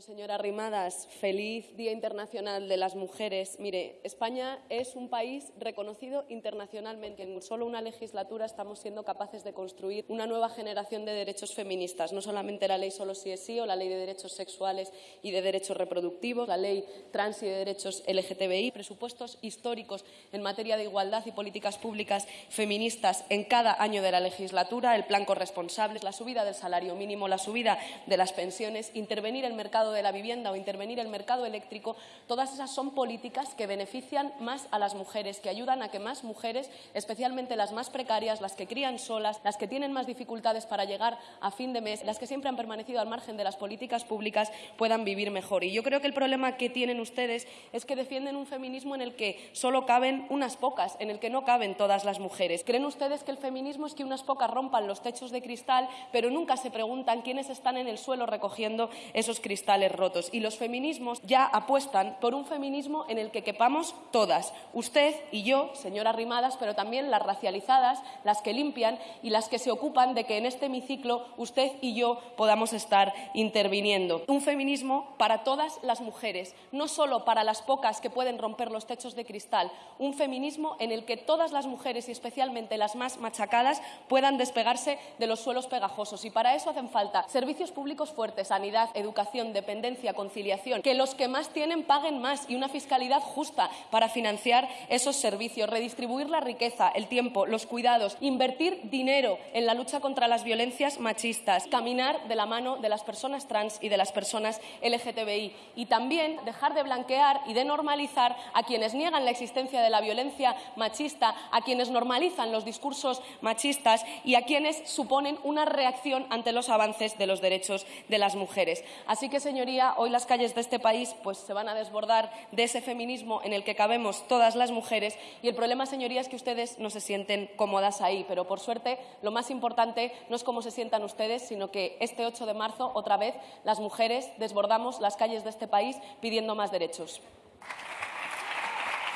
Señora Rimadas, feliz Día Internacional de las Mujeres. Mire, España es un país reconocido internacionalmente. En solo una legislatura estamos siendo capaces de construir una nueva generación de derechos feministas, no solamente la ley solo sí es sí o la ley de derechos sexuales y de derechos reproductivos, la ley trans y de derechos LGTBI, presupuestos históricos en materia de igualdad y políticas públicas feministas en cada año de la legislatura, el plan corresponsable, la subida del salario mínimo, la subida de las pensiones, intervenir el mercado de la vivienda o intervenir el mercado eléctrico, todas esas son políticas que benefician más a las mujeres, que ayudan a que más mujeres, especialmente las más precarias, las que crían solas, las que tienen más dificultades para llegar a fin de mes, las que siempre han permanecido al margen de las políticas públicas, puedan vivir mejor. Y yo creo que el problema que tienen ustedes es que defienden un feminismo en el que solo caben unas pocas, en el que no caben todas las mujeres. ¿Creen ustedes que el feminismo es que unas pocas rompan los techos de cristal, pero nunca se preguntan quiénes están en el suelo recogiendo esos cristales? Rotos. Y los feminismos ya apuestan por un feminismo en el que quepamos todas, usted y yo, señora Rimadas, pero también las racializadas, las que limpian y las que se ocupan de que en este hemiciclo usted y yo podamos estar interviniendo. Un feminismo para todas las mujeres, no solo para las pocas que pueden romper los techos de cristal, un feminismo en el que todas las mujeres y especialmente las más machacadas puedan despegarse de los suelos pegajosos. Y para eso hacen falta servicios públicos fuertes, sanidad, educación, dependencia, conciliación, que los que más tienen paguen más y una fiscalidad justa para financiar esos servicios, redistribuir la riqueza, el tiempo, los cuidados, invertir dinero en la lucha contra las violencias machistas, caminar de la mano de las personas trans y de las personas LGTBI y también dejar de blanquear y de normalizar a quienes niegan la existencia de la violencia machista, a quienes normalizan los discursos machistas y a quienes suponen una reacción ante los avances de los derechos de las mujeres. Así que señoría, hoy las calles de este país pues, se van a desbordar de ese feminismo en el que cabemos todas las mujeres y el problema, señoría, es que ustedes no se sienten cómodas ahí. Pero, por suerte, lo más importante no es cómo se sientan ustedes, sino que este 8 de marzo, otra vez, las mujeres desbordamos las calles de este país pidiendo más derechos.